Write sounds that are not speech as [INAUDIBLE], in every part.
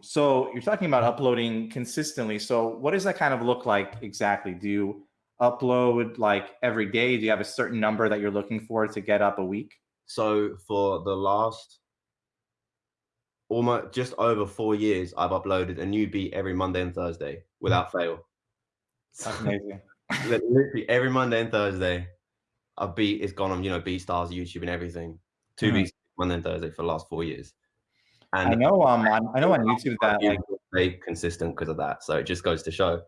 So you're talking about uploading consistently. So what does that kind of look like exactly? Do you upload like every day? Do you have a certain number that you're looking for to get up a week? So for the last almost just over four years, I've uploaded a new beat every Monday and Thursday without fail. That's amazing. [LAUGHS] Literally every Monday and Thursday, a beat is gone on, you know, BeatStars, YouTube and everything. 2 mm. beats Monday and Thursday for the last four years. And I know um I know on YouTube that like stay consistent because of that. So it just goes to show.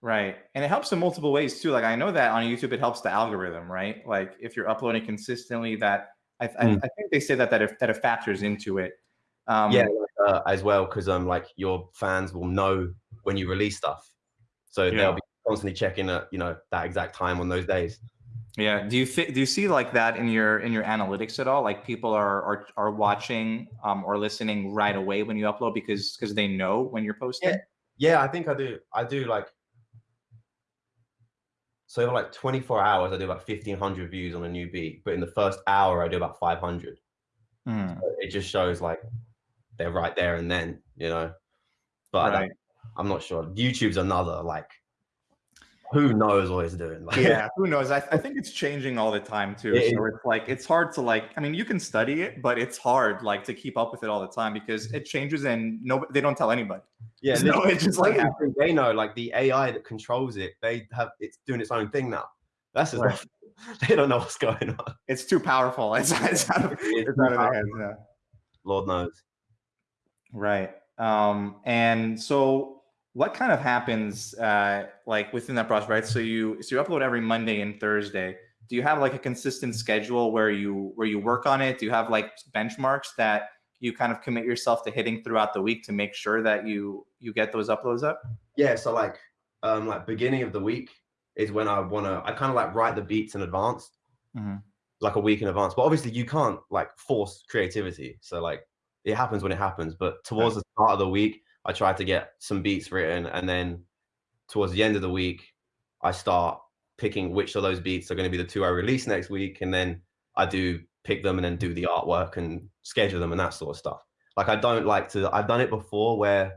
Right. And it helps in multiple ways too. Like I know that on YouTube it helps the algorithm, right? Like if you're uploading consistently that I, mm. I, I, think they say that that it, that it factors into it. Um, yeah, uh, as well because um like your fans will know when you release stuff, so yeah. they'll be constantly checking at you know that exact time on those days. Yeah. Do you do you see like that in your in your analytics at all? Like people are are, are watching um, or listening right away when you upload because because they know when you're posting. Yeah. yeah, I think I do. I do like so over like 24 hours, I do about 1500 views on a new beat, but in the first hour, I do about 500. Mm. So it just shows like they're right there and then, you know. But right. I'm not sure. YouTube's another like who knows what he's doing. [LAUGHS] Like, yeah, who knows? I, I, think it's changing all the time too. It, so it's like it's hard to like. I mean, you can study it, but it's hard like to keep up with it all the time because it changes and no, they don't tell anybody. Yeah, [LAUGHS] no, it's just like they know, like the AI that controls it, they have it's doing its own thing now. That's just right. [LAUGHS] they don't know what's going on. It's too powerful. It's, it's out of, it's out of their hands. Yeah. Lord knows. Right. Um, and so what kind of happens uh, like within that process, right? So you so you upload every Monday and Thursday. Do you have like a consistent schedule where you where you work on it? Do you have like benchmarks that you kind of commit yourself to hitting throughout the week to make sure that you you get those uploads up? Yeah, so like um like beginning of the week is when I want to I kind of like write the beats in advance. Mm-hmm. Like a week in advance. But obviously you can't like force creativity. So like it happens when it happens, but towards the start of the week I try to get some beats written, and then towards the end of the week, I start picking which of those beats are going to be the two I release next week, and then I do pick them and then do the artwork and schedule them and that sort of stuff. Like I don't like to. I've done it before where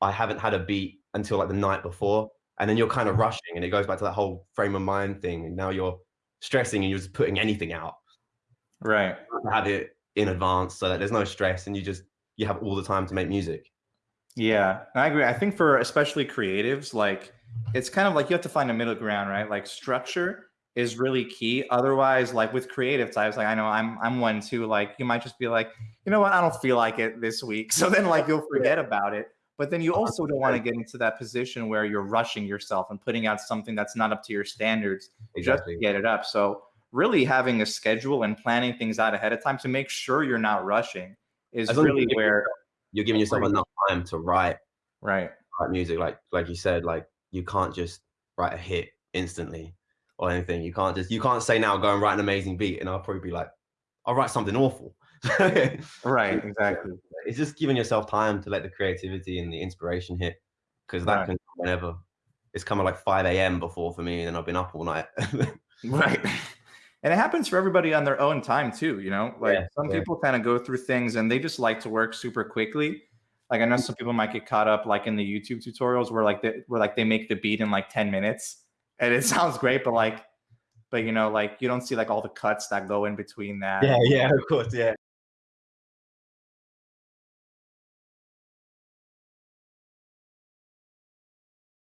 I haven't had a beat until like the night before, and then you're kind of mm-hmm. rushing, and it goes back to that whole frame of mind thing, and now you're stressing and you're just putting anything out. Right. Have it in advance so that there's no stress and you just you have all the time to make music. Yeah, I agree. I think for especially creatives, like it's kind of like you have to find a middle ground, right? Like structure is really key. Otherwise, like with creative types, like I know I'm I'm one too. Like you might just be like, you know what, I don't feel like it this week. [LAUGHS] So then like you'll forget about it. But then you also don't want to get into that position where you're rushing yourself and putting out something that's not up to your standards exactly. just to get it up. So really having a schedule and planning things out ahead of time to make sure you're not rushing is really where you're giving yourself enough time to write right. write music like like you said like you can't just write a hit instantly or anything. You can't just you can't say now go and write an amazing beat and i'll probably be like i'll write something awful. [LAUGHS] Right exactly. It's just giving yourself time to let the creativity and the inspiration hit because that right. can whenever it's kind of like 5 a.m before for me and i've been up all night. [LAUGHS] Right and it happens for everybody on their own time too you know? Like yeah, some yeah. people kind of go through things and they just like to work super quickly. Like i know mm-hmm. some people might get caught up like in the youtube tutorials where like they where like they make the beat in like 10 minutes and it [LAUGHS] sounds great but like but you know like you don't see like all the cuts that go in between that. Yeah yeah of course yeah